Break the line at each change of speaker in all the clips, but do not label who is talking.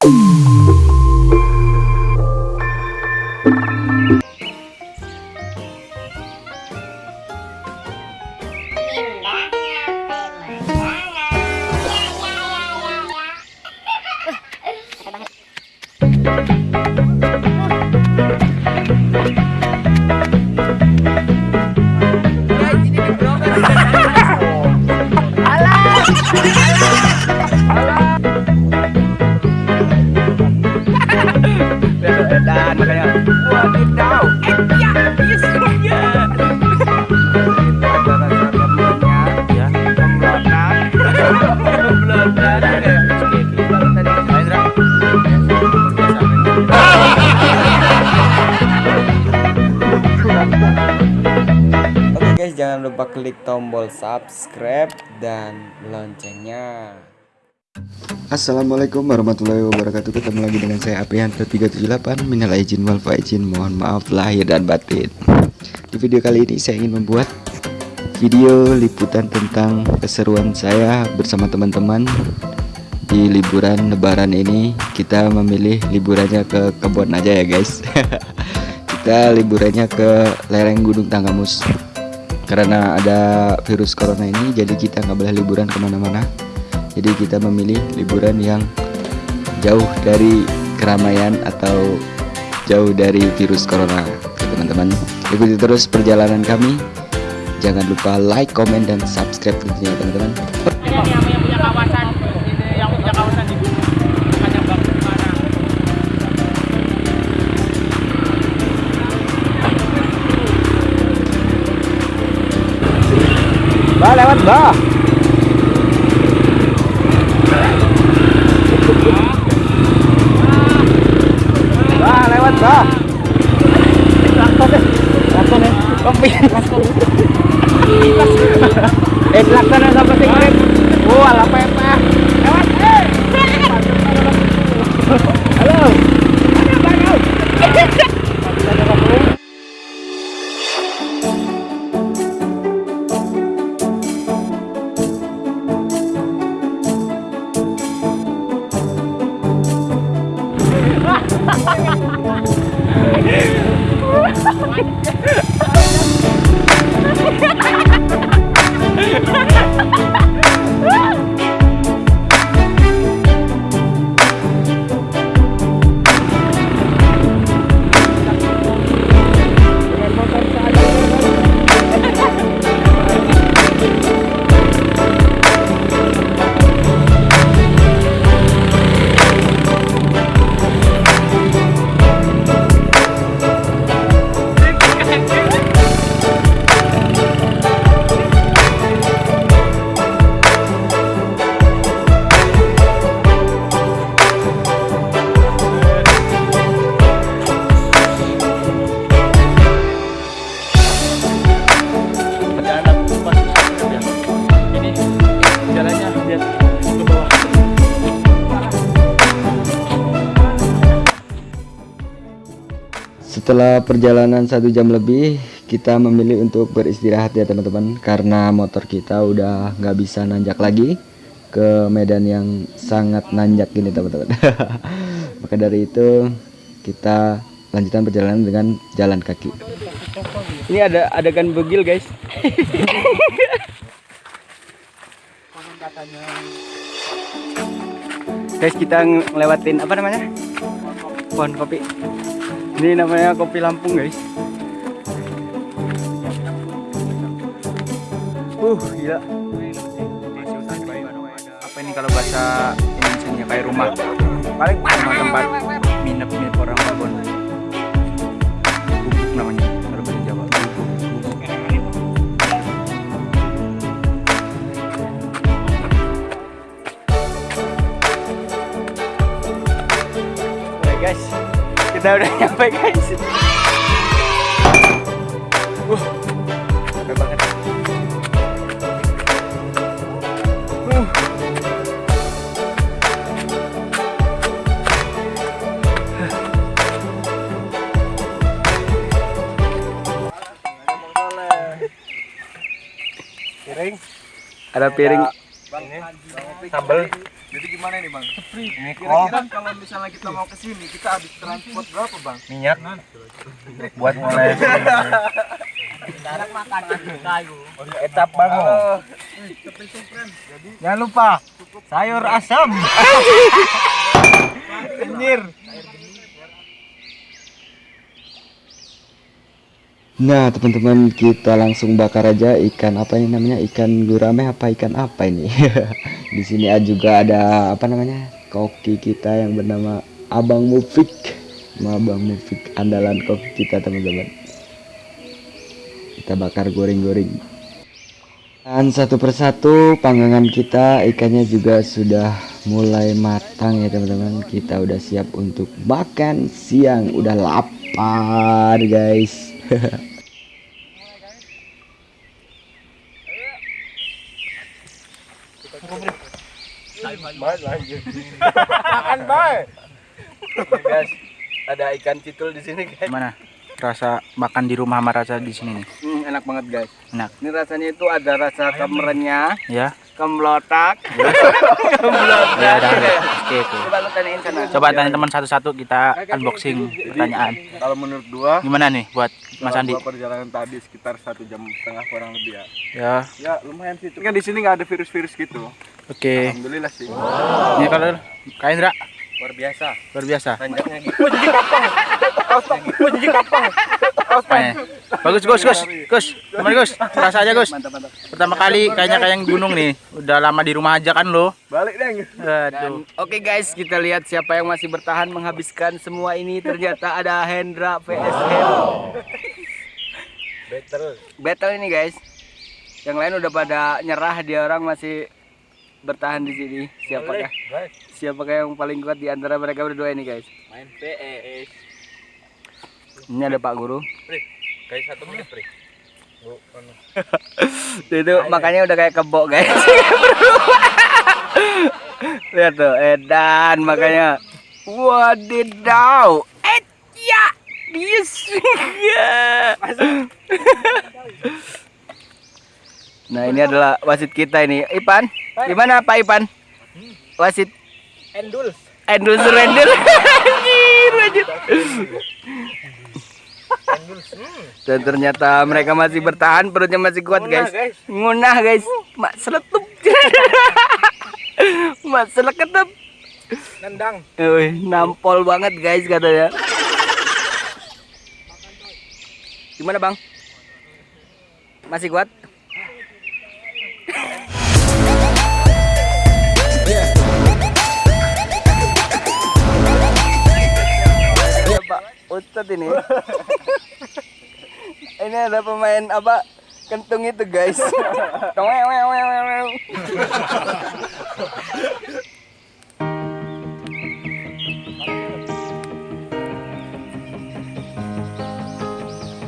dan klik tombol subscribe dan loncengnya.
Assalamualaikum warahmatullahi wabarakatuh. Ketemu lagi dengan saya Aprianto 378 Minal izin wal faizin Mohon maaf lahir dan batin. Di video kali ini saya ingin membuat Video liputan tentang keseruan saya bersama teman-teman Di liburan lebaran ini. Kita memilih liburannya ke kebun aja ya guys. Kita liburannya ke lereng gunung Tanggamus Karena ada virus corona ini Jadi kita nggak boleh liburan ke mana-mana. Jadi kita memilih liburan yang jauh dari keramaian atau jauh dari virus corona. Teman-teman ikuti terus perjalanan kami. Jangan lupa like comment dan subscribe tentunya teman-teman
Bah lewat bah. Bah lewat bah. Lakson deh. Lakson ya. Kopi. Lakson. Eh lakson yang sampai sing grip. Oh, ala
perjalanan
setelah perjalanan satu jam lebih kita memilih untuk beristirahat ya teman-teman karena motor kita udah nggak bisa nanjak lagi ke medan yang sangat nanjak ini teman-teman maka dari itu kita lanjutkan perjalanan dengan jalan kaki
Ini ada adegan begil, guys. guys, kita ngelewatin apa namanya? Pohon kopi. Ini namanya kopi Lampung, guys. Uh, gila. Apa ini kalau bahasa Indonesia kayak rumah? Paling rumah tempat minap-minap orang babon. Gubuk namanya kita udah nyampe guys. Uh, capek banget. Uh.
piring
Ada piring
sambal
Jadi gimana nih bang? Ini kira-kira kalau misalnya kita mau ke sini kita habis transport berapa bang? Minyak. Buat mulai. Etap bang. Jangan lupa sayur asam. Anjir.
Nah teman-teman kita langsung bakar aja ikan apa ini namanya? Ikan gurame apa ikan apa ini? Di sini juga ada apa namanya? Koki kita yang bernama Abang Mufik. Abang Mufik andalan koki kita teman-teman. Kita bakar goreng-goreng. Dan satu persatu panggangan kita ikannya juga sudah mulai matang ya teman-teman. Kita udah siap untuk makan siang. Udah lapar guys
Makan baik. guys, ada ikan citul di sini guys.
Gimana? Rasa makan di rumah sama rasa di sini nih.
Hmm, enak banget guys.
Enak.
Ini rasanya itu ada rasa kemerennya,
Ya.
kemlotak.
Ya, udah, udah. Oke, oke.
Coba lu tanyain sana.
Coba tanya teman satu-satu kita unboxing pertanyaan.
Kalau menurut gua,
Gimana nih buat Mas Andi?
perjalanan tadi sekitar satu jam setengah kurang lebih ya.
Ya,
Ya lumayan sih. Kan di sini nggak ada virus-virus gitu.
Oke.
Alhamdulillah sih.
Ini kalau Kak Indra
Luar biasa.
luar biasa.
Panjangnya gitu. Wah jadi kapang. Wah jadi kapang.
Bagus Gus, Gus. Gus. Gimana Gus? Rasa aja Gus.
Mantap mantap.
Pertama kali kayaknya kayak yang gunung nih. Udah lama di rumah aja kan lo.
Balik deh.
Aduh.
Oke guys, kita lihat siapa yang masih bertahan menghabiskan semua ini. Ternyata ada Hendra vs Hero. Battle. Battle ini guys. Yang lain udah pada nyerah, dia orang masih bertahan di sini. Siapakah? Siapakah yang paling kuat di antara mereka berdua ini guys?
Main PS.
Ini ada Pak Guru.
Guys, satu menit, Pri.
itu makanya udah kayak kebo guys. Lihat tuh, edan makanya. Wadidaw. Eh, ya. Yes. Nah, ini adalah wasit kita ini. Ipan, gimana Pak Ipan? Wasit
Endul.
Endul Surendul. Anjir, anjir. Dan ternyata mereka masih bertahan, perutnya masih kuat guys. Ngunah guys, mak seletup. mak seleketup.
Nendang.
Nampol banget guys katanya. Gimana bang? Masih kuat? Pak, Ustadz ini. ini ada pemain apa? Kentung itu guys.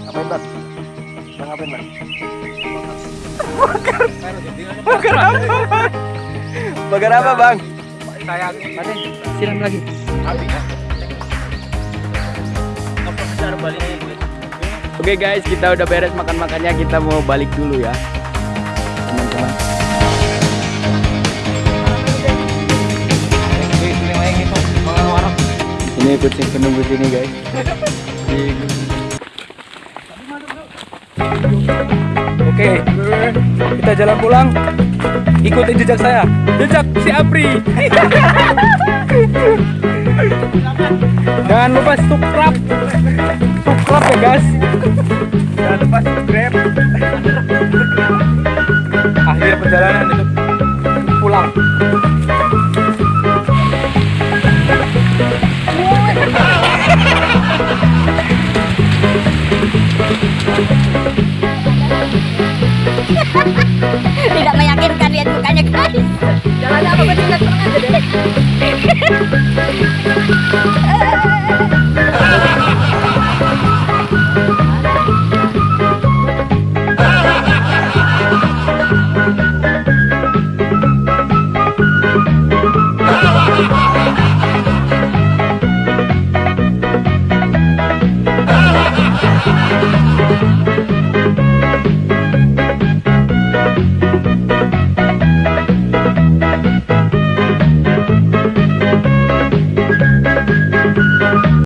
Ngapain bang? Bang ngapain bang? Bakar. Bakar apa bang? Bakar apa bang?
Sayang.
Siram lagi. Oke guys, kita udah beres makan-makannya, kita mau balik dulu ya. Teman-teman. Ini kucing penunggu sini guys.
Oke, kita jalan pulang. Ikutin jejak saya. Jejak si Apri. Jangan lupa subscribe. Subscribe ya guys. Jangan lupa subscribe. Akhir perjalanan itu pulang.
tidak meyakinkan lihat mukanya guys jangan apa bertindak tenang aja deh